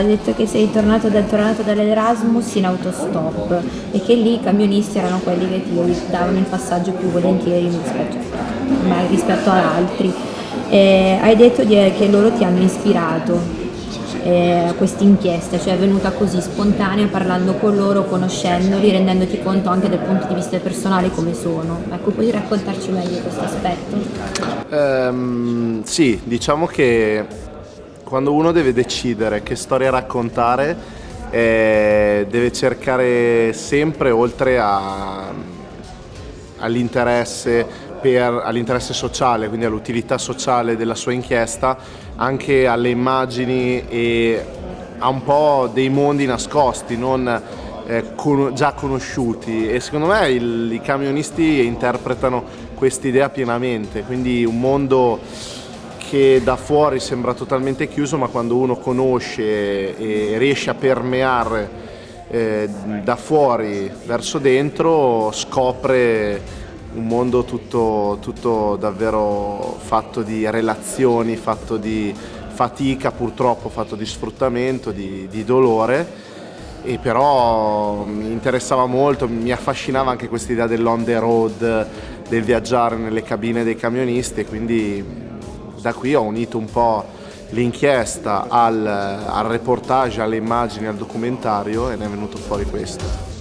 Ha detto che sei tornato, da, tornato dall'Erasmus in autostop e che lì i camionisti erano quelli che ti davano il passaggio più volentieri rispetto, rispetto ad altri. E hai detto che loro ti hanno ispirato eh, questa inchiesta, cioè è venuta così spontanea parlando con loro, conoscendoli, rendendoti conto anche dal punto di vista personale come sono. Ecco, puoi raccontarci meglio questo aspetto? Um, sì, diciamo che quando uno deve decidere che storia raccontare eh, deve cercare sempre oltre all'interesse all'interesse sociale, quindi all'utilità sociale della sua inchiesta, anche alle immagini e a un po' dei mondi nascosti, non eh, con, già conosciuti. E secondo me il, i camionisti interpretano quest'idea pienamente, quindi un mondo che da fuori sembra totalmente chiuso ma quando uno conosce e riesce a permeare eh, da fuori verso dentro scopre un mondo tutto, tutto davvero fatto di relazioni, fatto di fatica purtroppo, fatto di sfruttamento, di, di dolore. E però mi interessava molto, mi affascinava anche questa idea dell'on the road, del viaggiare nelle cabine dei camionisti quindi da qui ho unito un po' l'inchiesta al, al reportage, alle immagini, al documentario e ne è venuto fuori questo.